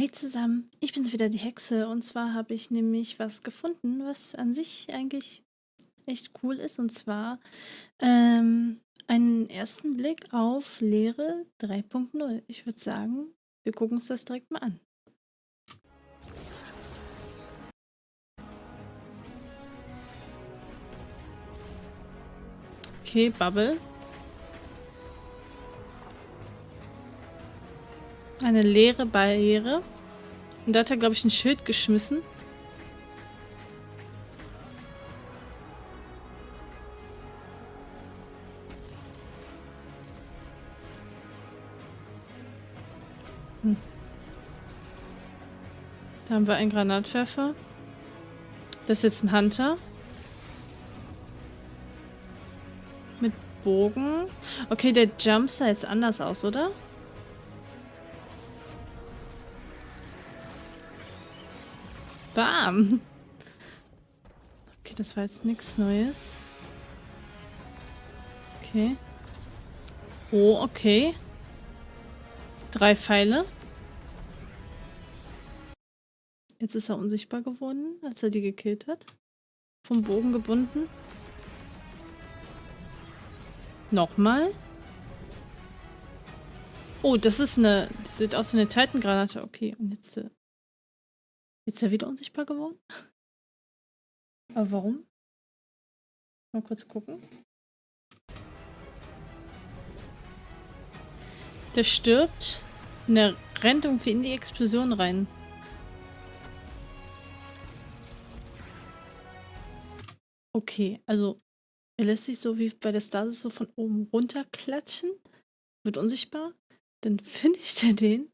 Hey zusammen, ich bin's wieder, die Hexe. Und zwar habe ich nämlich was gefunden, was an sich eigentlich echt cool ist. Und zwar ähm, einen ersten Blick auf Lehre 3.0. Ich würde sagen, wir gucken uns das direkt mal an. Okay, Bubble. Eine leere Barriere. Und da hat er, glaube ich, ein Schild geschmissen. Hm. Da haben wir einen Granatwerfer. Das ist jetzt ein Hunter. Mit Bogen. Okay, der Jump sah jetzt anders aus, oder? Bam. Okay, das war jetzt nichts Neues. Okay. Oh, okay. Drei Pfeile. Jetzt ist er unsichtbar geworden, als er die gekillt hat. Vom Bogen gebunden. Nochmal. Oh, das ist eine... Das sieht aus wie eine Titangranate. Okay, und jetzt äh, Ist er wieder unsichtbar geworden? Aber warum? Mal kurz gucken. Der stirbt und der rennt irgendwie in die Explosion rein. Okay, also er lässt sich so wie bei der Stasis so von oben runter klatschen, wird unsichtbar, dann finisht er den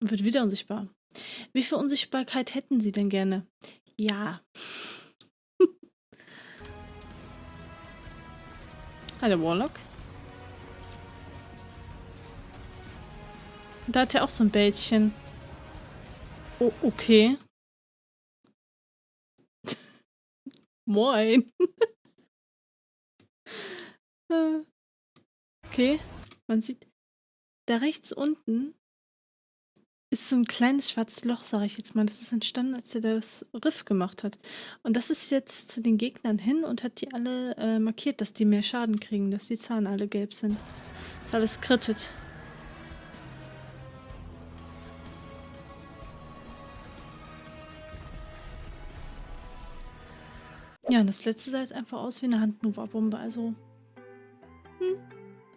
und wird wieder unsichtbar. Wie viel Unsichtbarkeit hätten Sie denn gerne? Ja. Hallo Warlock. Da hat er auch so ein Bällchen. Oh, okay. Moin. okay. Man sieht da rechts unten ist so ein kleines schwarzes Loch, sage ich jetzt mal. Das ist entstanden, als er das Riff gemacht hat. Und das ist jetzt zu den Gegnern hin und hat die alle äh, markiert, dass die mehr Schaden kriegen, dass die Zahlen alle gelb sind. Ist alles krittet. Ja, und das letzte sah jetzt einfach aus wie eine Handnova-Bombe, also...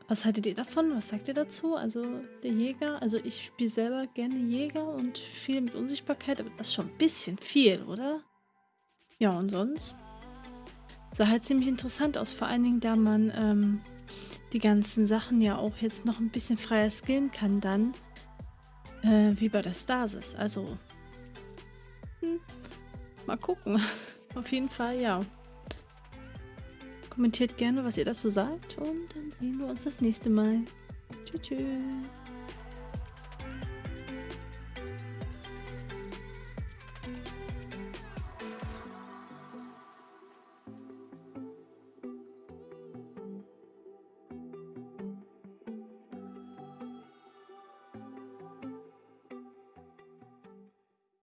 Was haltet ihr davon? Was sagt ihr dazu? Also der Jäger, also ich spiele selber gerne Jäger und viel mit Unsichtbarkeit, aber das ist schon ein bisschen viel, oder? Ja, und sonst? Sah halt ziemlich interessant aus, vor allen Dingen, da man ähm, die ganzen Sachen ja auch jetzt noch ein bisschen freier skillen kann dann, äh, wie bei der Stasis. Also, hm, mal gucken. Auf jeden Fall, ja. Kommentiert gerne, was ihr dazu sagt und dann sehen wir uns das nächste Mal. Tschüss. tschüss.